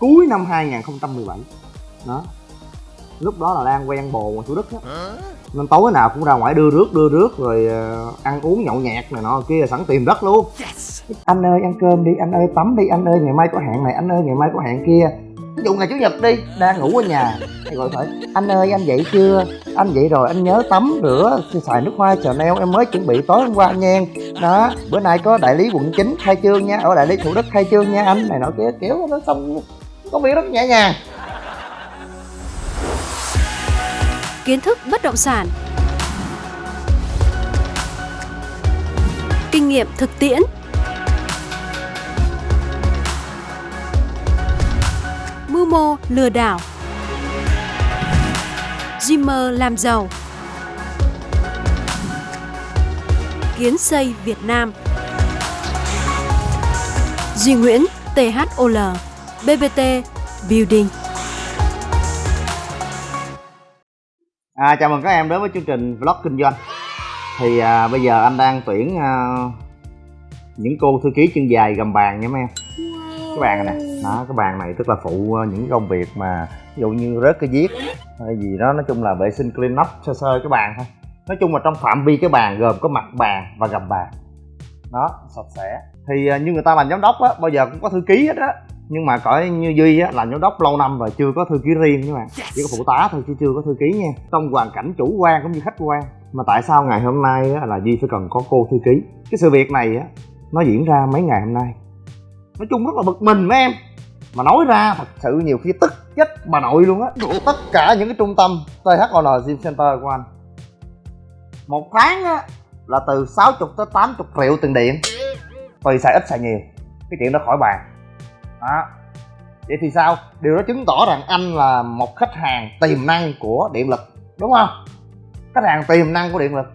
cuối năm 2017 đó. Lúc đó là đang quen bồ ngoài thủ đức á nên tối nào cũng ra ngoài đưa rước đưa rước rồi ờ, ăn uống nhậu nhẹt này nọ kia sẵn tìm đất luôn. Anh ơi ăn cơm đi anh ơi tắm đi anh ơi ngày mai có hẹn này anh ơi ngày mai có hẹn kia. Ví dụ ngày chủ nhật đi đang ngủ ở nhà thì gọi hỏi anh ơi anh dậy chưa? Anh dậy rồi anh nhớ tắm rửa xài nước hoa Chanel em mới chuẩn bị tối hôm qua nha. Đó bữa nay có đại lý quận 9 khai trương nha ở đại lý thủ đức khai trương nha anh này nọ kia kiểu nó xong công việc rất nhẹ nhàng. Kiến thức bất động sản. Kinh nghiệm thực tiễn. Mưu mô lừa đảo. Dreamer làm giàu. Kiến xây Việt Nam. Duy Nguyễn THOL BBT Building. À, chào mừng các em đến với chương trình vlog kinh doanh. Thì à, bây giờ anh đang tuyển à, những cô thư ký chân dài gầm bàn nha mấy em. Cái bàn này nè, đó cái bàn này tức là phụ à, những công việc mà ví dụ như rớt cái viết hay gì đó nói chung là vệ sinh clean up sơ sơ cái bàn thôi. Nói chung là trong phạm vi cái bàn gồm có mặt bàn và gầm bàn. Đó, sạch sẽ. Thì à, như người ta làm giám đốc á, bao giờ cũng có thư ký hết á nhưng mà cõi như duy á làm giám đốc lâu năm rồi chưa có thư ký riêng các bạn. Chỉ có phụ tá thôi chứ chưa có thư ký nha. Trong hoàn cảnh chủ quan cũng như khách quan. Mà tại sao ngày hôm nay á, là duy phải cần có cô thư ký? Cái sự việc này á nó diễn ra mấy ngày hôm nay. Nói chung rất là bực mình mấy em. Mà nói ra thật sự nhiều khi tức chết bà nội luôn á. Tất cả những cái trung tâm THOL Gym Center của anh. Một tháng á là từ 60 tới 80 triệu tiền điện. Tùy xài ít xài nhiều. Cái chuyện đó khỏi bàn đó. Vậy thì sao? Điều đó chứng tỏ rằng anh là một khách hàng tiềm năng của điện lực, đúng không? Khách hàng tiềm năng của điện lực.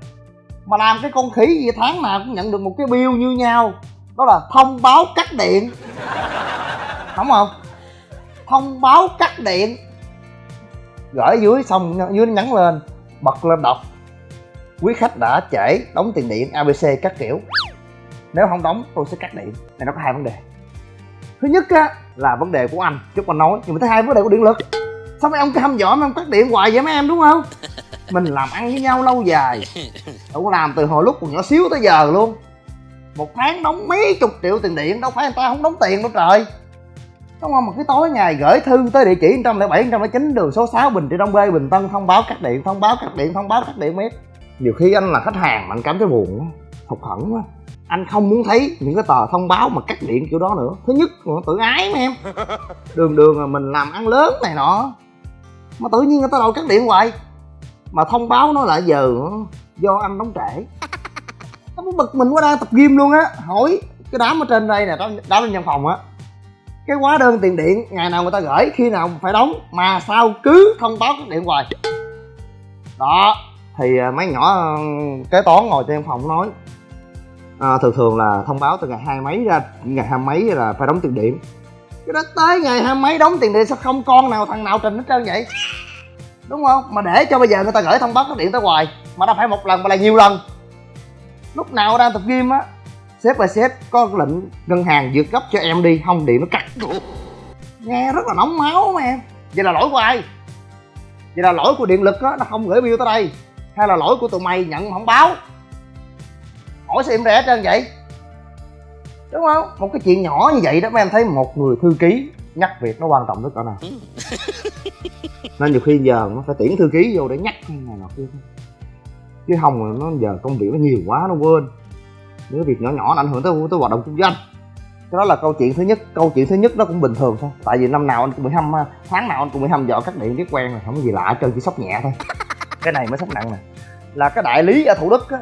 Mà làm cái con khỉ gì tháng nào cũng nhận được một cái bill như nhau. Đó là thông báo cắt điện. Đúng không? Thông báo cắt điện. Gửi dưới xong, dưới nhắn lên, bật lên đọc. Quý khách đã trễ, đóng tiền điện abc các kiểu. Nếu không đóng, tôi sẽ cắt điện. Này, nó có hai vấn đề thứ nhất á là vấn đề của anh chút anh nói. Nhưng mà thứ hai vấn đề của điện lực. Sao mấy ông cam dỗ mấy ông cắt điện hoài vậy mấy em đúng không? Mình làm ăn với nhau lâu dài đâu có làm từ hồi lúc còn nhỏ xíu tới giờ luôn. Một tháng đóng mấy chục triệu tiền điện đâu phải người ta không đóng tiền đâu trời. Đúng không? Mà cái tối ngày gửi thư tới địa chỉ 107 109 đường số 6 Bình Trị Đông B Bình Tân thông báo cắt điện thông báo cắt điện thông báo cắt điện miết nhiều khi anh là khách hàng mà anh cảm thấy buồn quá hụt hẫng quá anh không muốn thấy những cái tờ thông báo mà cắt điện kiểu đó nữa. Thứ nhất là tự ái mà em. Đường đường là mình làm ăn lớn này nọ. Mà tự nhiên người ta đòi cắt điện hoài. Mà thông báo nó lại giờ do anh đóng trễ. Nó muốn bực mình quá đang tập gym luôn á. Hỏi cái đám ở trên đây nè đám, đám bên văn phòng á. Cái hóa đơn tiền điện ngày nào người ta gửi khi nào phải đóng mà sao cứ thông báo cắt điện hoài. Đó thì à, mấy nhỏ kế toán ngồi trên phòng nói à, thường thường là thông báo từ ngày hai mấy ra ngày hai mấy là phải đóng tiền điện. Cái đó tới ngày hai mấy đóng tiền điện sao không con nào thằng nào trình hết trơn vậy? Đúng không? Mà để cho bây giờ người ta gửi thông báo cắt điện tới hoài mà đâu phải một lần mà là nhiều lần. Lúc nào đang tập gym á sếp và sếp có lệnh ngân hàng vượt cấp cho em đi không điện nó cắt. Nghe rất là nóng máu mà em. Vậy là lỗi của ai? Vậy là lỗi của điện lực á nó không gửi bill tới đây. Hay là lỗi của tụi mày nhận không báo? Hỏi sao em rẻ trơn vậy? Đúng không? Một cái chuyện nhỏ như vậy đó mấy em thấy một người thư ký nhắc việc nó quan trọng tới cỡ nào? Nên nhiều khi giờ nó phải tuyển thư ký vô để nhắc này nọ kia. Chứ không nó giờ công việc nó nhiều quá nó quên. Những cái việc nhỏ nhỏ nó ảnh hưởng tới tới hoạt động kinh doanh. Cái đó là câu chuyện thứ nhất. Câu chuyện thứ nhất nó cũng bình thường thôi. Tại vì năm nào anh cũng bị hâm tháng nào anh cũng bị hâm dọ cắt điện biết quen rồi. Không có gì lạ hết trơn chỉ sốc nhẹ thôi. Cái này mới sốc nặng nè. Là cái đại lý ở thủ đức á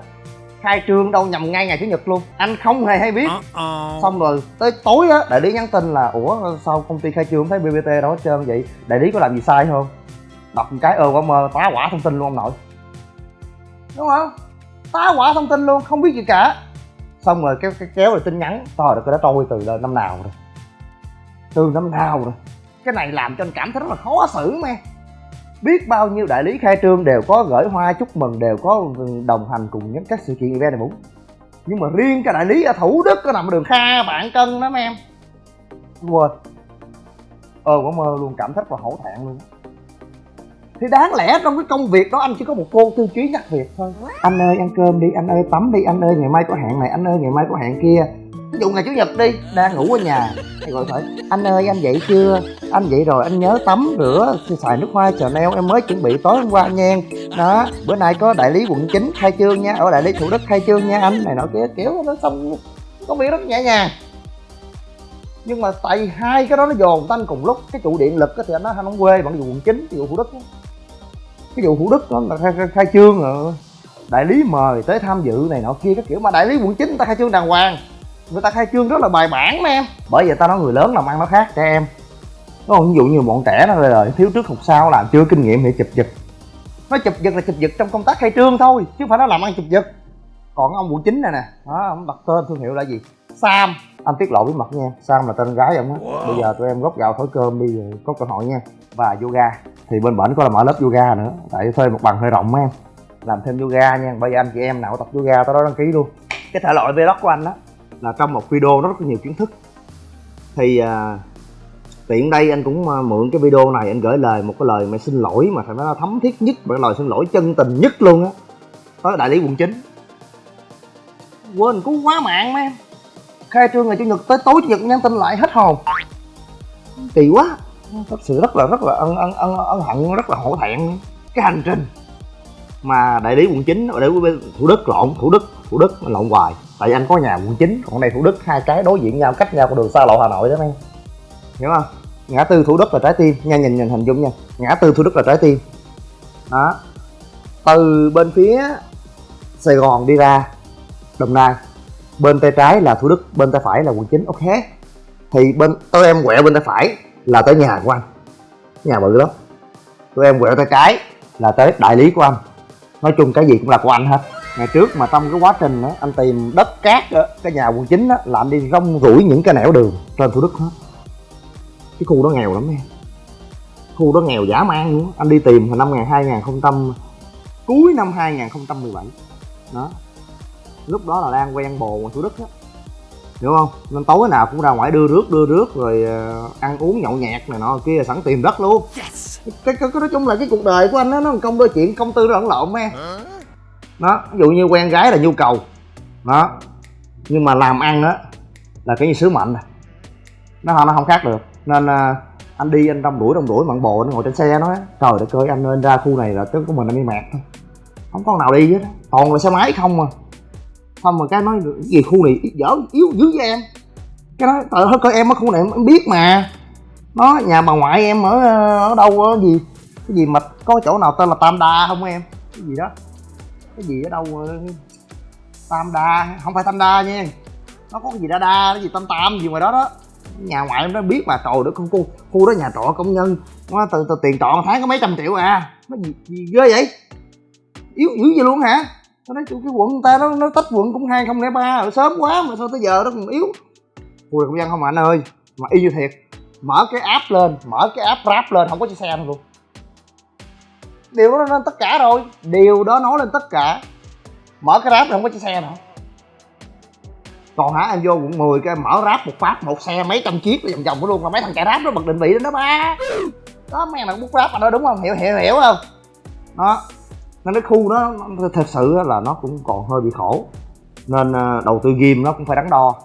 khai trương đâu nhầm ngay ngày chủ nhật luôn. Anh không hề hay biết. Xong rồi tới tối á đại lý nhắn tin là ủa sao công ty khai trương thấy bbt đâu hết trơn vậy? Đại lý có làm gì sai không? Đọc một cái ơ quả mơ tá quả thông tin luôn ông nội. Đúng không? Tá quả thông tin luôn không biết gì cả. Xong rồi kéo, kéo, rồi tin nhắn. Trời được cái đó trôi từ năm nào rồi? Từ năm nào rồi? Cái này làm cho anh cảm thấy rất là khó xử mà biết bao nhiêu đại lý khai trương đều có gửi hoa chúc mừng đều có đồng hành cùng những các sự kiện event này muốn. Nhưng mà riêng cái đại lý ở thủ đức có nằm ở đường kha bạn cân mấy em. Quên. Ơ quả mơ luôn cảm thấy và hổ thẹn luôn. Thì đáng lẽ trong cái công việc đó anh chỉ có một cô tiêu chí nhắc việc thôi. Anh ơi ăn cơm đi anh ơi tắm đi anh ơi ngày mai có hẹn này anh ơi ngày mai có hẹn kia ví dụ ngày chủ nhật đi đang ngủ ở nhà thì gọi phải anh ơi anh dậy chưa? Anh dậy rồi anh nhớ tắm rửa xài nước hoa chờ neo em mới chuẩn bị tối hôm qua nha đó bữa nay có đại lý quận 9 khai trương nha ở đại lý thủ đức khai trương nha anh. Này nọ kia kiểu nó xong có biết rất nhẹ nhàng. Nhưng mà tại hai cái đó nó dồn tanh cùng lúc cái trụ điện lực thì anh nói anh không quê bằng vụ quận 9 cái vụ thủ đức đó. cái vụ thủ đức đó là khai, khai, khai trương rồi đại lý mời tới tham dự này nọ kia. Các kiểu mà đại lý quận 9 người ta khai trương đàng hoàng người ta khai trương rất là bài bản mà em bởi vậy ta nói người lớn làm ăn nó khác trẻ em. Nó không ví dụ như bọn trẻ nó là thiếu trước học sau làm chưa kinh nghiệm thì chụp giật. Nó chụp giật là chụp giật trong công tác khai trương thôi chứ không phải nó làm ăn chụp giật. Còn ông quận 9 này nè đó ông đặt tên thương hiệu là gì? Sam. Anh tiết lộ bí mật nha sam là tên gái ông á. Bây giờ tụi em góp gạo thổi cơm đi rồi có cơ hội nha. Và yoga thì bên bển có là mở lớp yoga nữa tại thuê một bằng hơi rộng em làm thêm yoga nha bây giờ anh chị em nào tập yoga tới đó đăng ký luôn. Cái thể loại vlog của anh á là trong một video nó rất là nhiều kiến thức. Thì à, tiện đây anh cũng à, mượn cái video này anh gửi lời một cái lời mà xin lỗi mà phải nói là thấm thiết nhất một cái lời xin lỗi chân tình nhất luôn á. Tới đại lý quận chín. Quên cứu quá mạng mấy em khai trương ngày chủ nhật tới tối chủ nhật nhắn tin lại hết hồn. Kỳ quá. Thật sự rất là rất là ân ân ân ân hận rất là hổ thẹn cái hành trình mà đại lý quận chín ở đây thủ đức lộn thủ đức thủ đức lộn hoài tại vì anh có nhà quận 9 còn đây thủ đức, hai cái đối diện nhau, cách nhau con đường xa lộ hà nội đó em hiểu không? Ngã tư thủ đức là trái tim. Nha, nhìn nhìn, hình dung nha. Ngã tư thủ đức là trái tim. Đó. Từ bên phía sài gòn đi ra đồng nai, bên tay trái là thủ đức, bên tay phải là quận 9 ok. Thì bên tôi em quẹo bên tay phải là tới nhà của anh. Nhà bự lắm. Tụi em quẹo tay trái là tới đại lý của anh. Nói chung cái gì cũng là của anh hết ngày trước mà trong cái quá trình đó, anh tìm đất cát đó, cái nhà quận 9 đó, là anh đi rong ruổi những cái nẻo đường trên thủ đức hết. Cái khu đó nghèo lắm em khu đó nghèo dã man nữa anh đi tìm hồi năm 2000 cuối năm 2017 đó. Lúc đó là đang quen bồ ngoài thủ đức á. Hiểu không? Nên tối nào cũng ra ngoài đưa rước đưa rước rồi uh, ăn uống nhậu nhẹt này nọ kia sẵn tìm đất luôn. Cái, cái, cái nói chung là cái cuộc đời của anh đó, nó công đôi chuyện công tư nó lẫn lộn em đó ví dụ như quen gái là nhu cầu. Đó. Nhưng mà làm ăn á là cái như sứ mệnh này nó nó không khác được. Nên à, anh đi anh đông đuổi đông đuổi mặn bồ nó ngồi trên xe nói trời đất ơi anh nên ra khu này là tức của mình anh đi mệt thôi. Không có nào đi hết toàn là xe máy không mà xong mà cái nói cái gì khu này dở yếu dữ với em? Cái nói trời ơi coi em ở khu này em biết mà. Nó nhà bà ngoại em ở ờ, ở đâu ở gì cái gì mà có chỗ nào tên là tam đa không em? Cái gì đó cái gì ở đâu tam đa không phải tam đa nha. Nó có cái gì đa đa cái gì tam tam gì ngoài đó đó. Nhà ngoại em nó biết mà trời đất con khu khu đó nhà trọ công nhân. Nó từ, từ tiền trọ tháng có mấy trăm triệu à. Nó gì, gì ghê vậy? Yếu dữ gì luôn hả? Nó nói cái quận ta nó nó tách quận cũng hai không lẻ ba rồi sớm quá mà sao tới giờ nó còn yếu. Khu công dân không mà anh ơi mà y như thiệt. Mở cái app lên mở cái app rap lên không có chiếc xe luôn điều đó lên tất cả rồi. Điều đó nói lên tất cả. Mở cái rap không có chiếc xe nào. Còn hả, em vô quận 10 cái mở ráp một phát, một xe mấy trăm chiếc vòng vòng luôn. Mà mấy thằng chạy ráp nó bật định vị lên đó, ba. Đó, mấy thằng bút ráp mà nó đúng không? Hiểu hiểu hiểu không? Đó. Nên cái khu đó thật sự là nó cũng còn hơi bị khổ. Nên ờ, đầu tư game nó cũng phải đắn đo.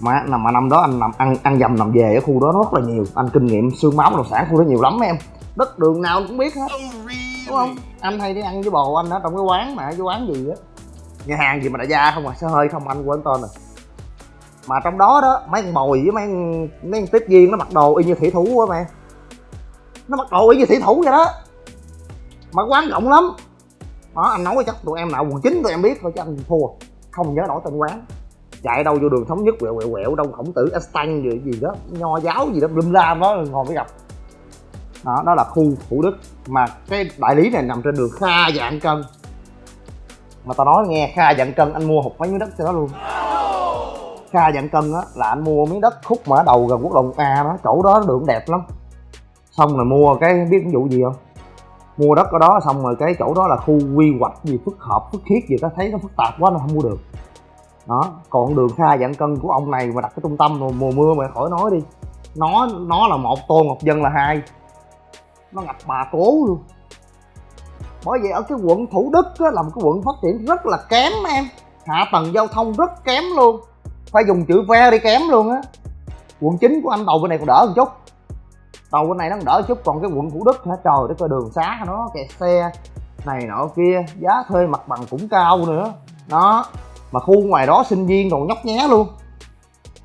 Mà mà năm đó anh nằm ăn ăn dầm nằm về ở khu đó rất là nhiều. Anh kinh nghiệm xương máu đồ sản, khu đó nhiều lắm em đất đường nào cũng biết hết. Đúng không? Anh hay đi ăn với bồ anh ở trong cái quán mà cái quán gì á. Nhà hàng gì mà đại gia không à sao hơi không anh quên tên rồi. Mà trong đó đó mấy con bồi với mấy con, mấy con tiếp viên nó mặc đồ y như thủy thủ quá mẹ. Nó mặc đồ y như thủy thủ vậy đó. Mà quán rộng lắm. Đó anh nói chắc tụi em nào quần chính tụi em biết thôi chứ anh thua. Không nhớ nổi tên quán. Chạy đâu vô đường thống nhất quẹo quẹo quẹo đâu khổng tử Estang gì gì đó. Nho giáo gì đó lum la đó ngồi mới gặp đó đó là khu thủ đức. Mà cái đại lý này nằm trên đường kha dạng cân mà tao nói nghe, kha dạng cân anh mua hụt mấy miếng đất cho nó luôn. Kha dạng cân á, là anh mua miếng đất khúc mà ở đầu gần quốc lộ a đó, chỗ đó đường đẹp lắm. Xong rồi mua cái, biết cái vụ gì không? Mua đất ở đó, xong rồi cái chỗ đó là khu quy hoạch gì, phức hợp, phức thiết gì ta thấy nó phức tạp quá, nó không mua được. Đó, còn đường kha dạng cân của ông này mà đặt cái trung tâm rồi, mùa mưa mà khỏi nói đi. Nó nó là một tôn ngọc dân là hai nó ngập bà cố luôn. Bởi vậy ở cái quận thủ đức á, là một cái quận phát triển rất là kém em. Hạ tầng giao thông rất kém luôn. Phải dùng chữ ve đi kém luôn á. Quận chính của anh đầu bên này còn đỡ một chút. Đầu bên này nó còn đỡ một chút còn cái quận thủ đức hả? Trời đất ơi đường xá nó kẹt xe này nọ kia giá thuê mặt bằng cũng cao nữa. Đó mà khu ngoài đó sinh viên còn nhóc nhé luôn.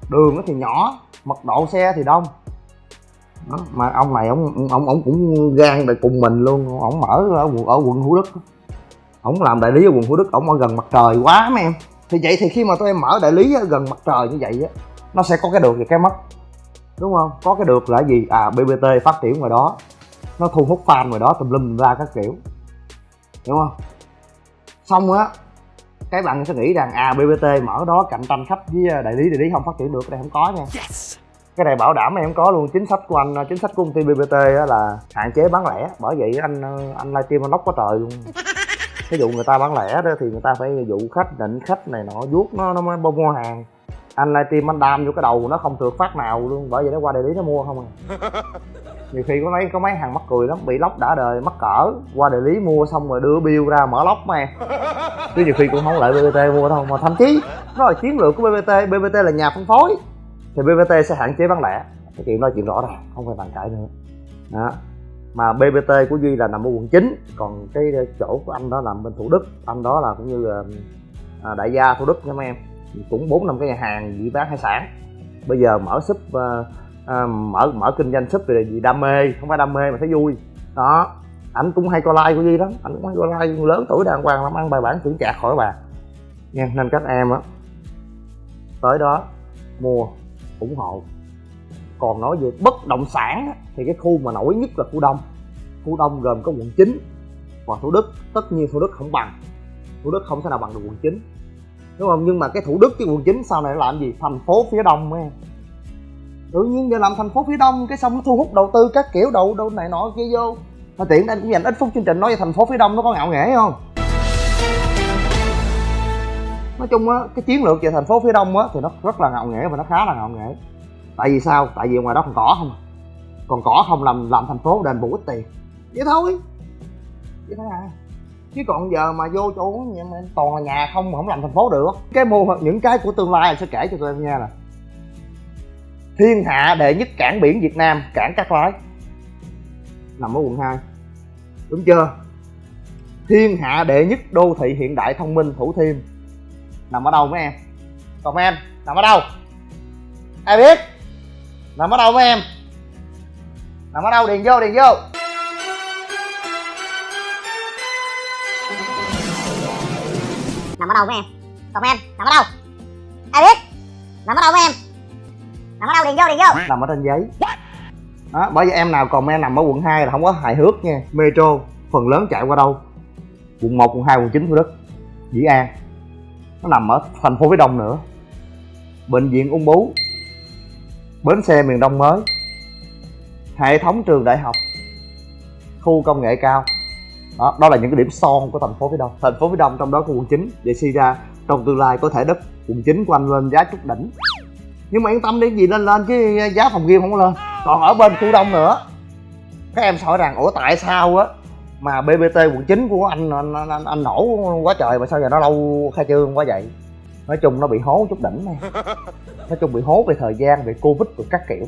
Đường nó thì nhỏ mật độ xe thì đông đó. mà ông này ông ông ông cũng gan để cùng mình luôn. Ông mở ở, quận- ở quận thủ đức. Ông làm đại lý ở quận thủ đức ông ở gần mặt trời quá mấy em. Thì vậy thì khi mà tụi em mở đại lý ở gần mặt trời như vậy á nó sẽ có cái được và cái mất. Đúng không? Có cái được là gì? À bbt phát triển ngoài đó. Nó thu hút fan ngoài đó tùm lum ra các kiểu. Đúng không? Xong á cái bạn sẽ nghĩ rằng à bbt mở đó cạnh tranh khách với à, đại lý đại lý không phát triển được đây không có nha cái này bảo đảm em có luôn chính sách của anh chính sách của công ty bbt là hạn chế bán lẻ. Bởi vậy anh anh livestream anh lóc quá trời luôn. Ví dụ người ta bán lẻ đó thì người ta phải dụ khách định khách này nọ vuốt nó nó mới mua hàng. Anh livestream anh đam vô cái đầu nó không được phát nào luôn bởi vậy nó qua đại lý nó mua không à. Nhiều khi có mấy có mấy hàng mắc cười lắm bị lóc đã đời mắc cỡ. Qua đại lý mua xong rồi đưa bill ra mở lóc mà. Chứ nhiều khi cũng không lại bbt mua đâu mà thậm chí nó là chiến lược của bbt bbt là nhà phân phối thì bbt sẽ hạn chế bán lẻ. Cái chuyện nói chuyện rõ ràng không phải bàn cãi nữa. Đó. Mà bbt của duy là nằm ở quận 9 còn cái chỗ của anh đó nằm bên thủ đức. Anh đó là cũng như à, đại gia thủ đức nha mấy em. Cũng bốn năm cái nhà hàng gì bán hải sản. Bây giờ mở súp à, à, mở mở kinh doanh súp thì vì đam mê không phải đam mê mà thấy vui. Đó. Ảnh cũng hay coi like của duy lắm. Ảnh cũng hay coi like lớn tuổi đàng hoàng lắm ăn bài bản chững chạc khỏi bà. Nha nên các em á tới đó mua ủng hộ. Còn nói về bất động sản thì cái khu mà nổi nhất là khu đông. Khu đông gồm có quận 9 và thủ đức. Tất nhiên thủ đức không bằng. Thủ đức không thể nào bằng được quận 9 đúng không? Nhưng mà cái thủ đức cái quận 9 sau này nó làm gì? Thành phố phía đông em tự nhiên giờ làm thành phố phía đông, cái xong nó thu hút đầu tư các kiểu, đầu đâu này nọ kia vô. Mà tiện anh cũng dành ít phút chương trình nói về thành phố phía đông nó có ngạo nghễ không? Nói chung á, cái chiến lược về thành phố phía đông á, thì nó rất là ngạo nghễ và nó khá là ngạo nghễ. Tại vì sao? Tại vì ngoài đó còn cỏ không à. còn cỏ không làm làm thành phố đền bù ít tiền. Vậy thôi. Vậy thôi à. Chứ còn giờ mà vô chỗ mà toàn là nhà không, mà không làm thành phố được. Cái mô những cái của tương lai anh sẽ kể cho tụi em nghe nè. Thiên hạ đệ nhất cảng biển việt nam, cảng cát lái. Nằm ở quận 2 đúng chưa? Thiên hạ đệ nhất đô thị hiện đại thông minh, thủ thiêm nằm ở đâu mấy em? Comment nằm ở đâu? Ai biết? Nằm ở đâu mấy em? Nằm ở đâu? Điền vô điền vô. Nằm ở đâu mấy em? Comment nằm ở đâu? Ai biết? Nằm ở đâu mấy em? Nằm ở đâu? Điền vô điền vô. Nằm ở trên giấy. Đó bởi vì em nào comment nằm ở quận 2 là không có hài hước nha. Metro phần lớn chạy qua đâu? Quận 1, quận 2, quận 9 thủ đức dĩ an nó nằm ở thành phố phía đông nữa. Bệnh viện ung bướu bến xe miền đông mới. Hệ thống trường đại học. Khu công nghệ cao. Đó, đó là những cái điểm son của thành phố phía đông. Thành phố phía đông trong đó có quận 9 vậy suy ra trong tương lai có thể đất quận 9 của anh lên giá chút đỉnh. Nhưng mà yên tâm đi gì lên lên chứ giá phòng game không có lên. Còn ở bên khu đông nữa. Các em hỏi rằng ủa tại sao á? Mà bbt quận 9 của anh anh, anh, anh, nổ quá trời mà sao giờ nó lâu khai trương quá vậy? Nói chung nó bị hố chút đỉnh này. Nói chung bị hố về thời gian về covid rồi các kiểu.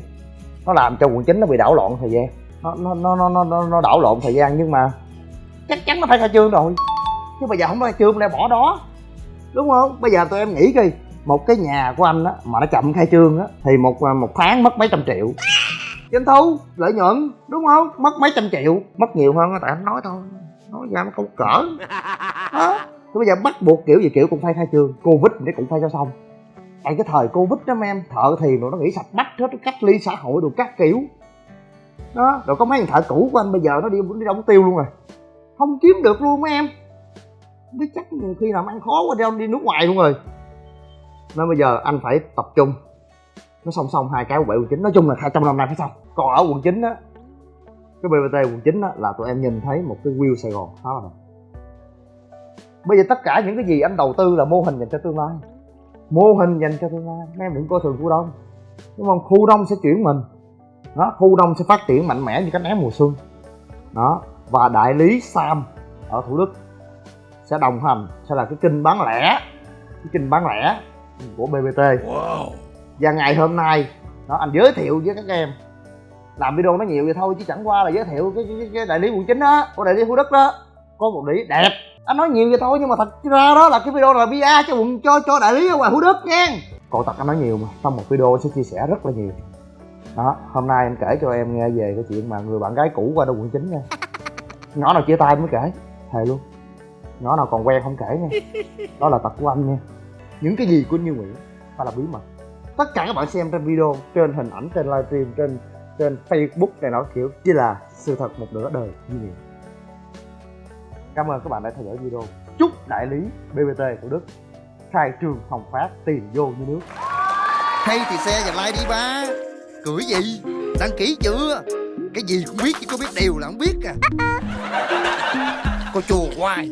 Nó làm cho quận 9 nó bị đảo loạn thời gian. Nó nó nó nó nó, nó, đảo lộn thời gian nhưng mà chắc chắn nó phải khai trương rồi. Chứ bây giờ không khai trương lại bỏ đó. Đúng không? Bây giờ tụi em nghĩ đi một cái nhà của anh á mà nó chậm khai trương á thì một một tháng mất mấy trăm triệu doanh thu lợi nhuận đúng không? Mất mấy trăm triệu. Mất nhiều hơn á, tại anh nói thôi. Nói ra nó không cỡ. Đó. Thế bây giờ bắt buộc kiểu gì kiểu cũng phải khai trương. Covid thì cũng phải cho xong. Tại cái thời covid đó mấy em thợ thì nó nghĩ sạch bách hết cách ly xã hội đồ các kiểu. Đó rồi có mấy thằng thợ cũ của anh bây giờ nó đi đi mất tiêu luôn rồi. Không kiếm được luôn mấy em. Biết chắc nhiều khi làm ăn khó quá đi, đi nước ngoài luôn rồi. Nên bây giờ anh phải tập trung nó song song hai cái quận bảy quận chín nói chung là hai trong năm nay phải xong. Còn ở quận chín á, cái bbt quận chín á, là tụi em nhìn thấy một cái view sài gòn khá là đẹp. Bây giờ tất cả những cái gì anh đầu tư là mô hình dành cho tương lai. Mô hình dành cho tương lai. Mấy em đừng coi thường khu đông. Đúng không? Khu đông sẽ chuyển mình. Đó khu đông sẽ phát triển mạnh mẽ như cánh én mùa xuân. Đó, và đại lý Sam ở Thủ Đức sẽ đồng hành. Sẽ là cái kênh bán lẻ. Cái kênh bán lẻ của BBT và ngày hôm nay đó anh giới thiệu với các em. Làm video nó nhiều vậy thôi chứ chẳng qua là giới thiệu cái, cái, cái đại lý quận chín đó của đại lý khu Đức đó. Có một đĩa lý đẹp. Anh nói nhiều vậy thôi nhưng mà thật ra đó là cái video là bia cho quận cho cho đại lý ở ngoài khu Đức nha. Còn thật anh nói nhiều mà trong một video anh sẽ chia sẻ rất là nhiều. Đó hôm nay anh kể cho em nghe về cái chuyện mà người bạn gái cũ qua đâu quận chín nha. Nhỏ nào chia tay mới kể thề luôn. Nhỏ nào còn quen không kể nha. Đó là tật của anh nha. Những cái gì của như nguyễn phải là bí mật tất cả các bạn xem trên video, trên hình ảnh, trên livestream, trên trên facebook này nó kiểu chỉ là sự thật một nửa đời như vậy cảm ơn các bạn đã theo dõi video. Chúc đại lý bbt thủ đức khai trương hồng phát, tiền vô như nước. Hay thì xe và like đi ba. Cười gì? Đăng ký chưa? Cái gì cũng biết chứ có biết điều là không biết à. Cô chùa hoài.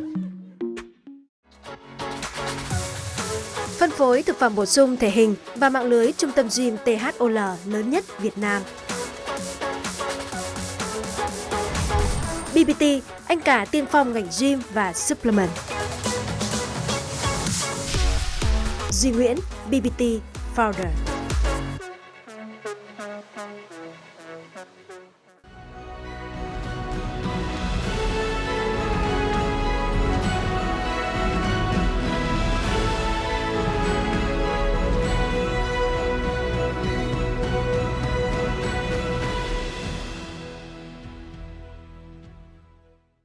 Phối thực phẩm bổ sung thể hình và mạng lưới trung tâm gym THOL lớn nhất Việt Nam. BBT, anh cả tiên phong ngành gym và supplement. Duy Nguyễn, BBT Founder.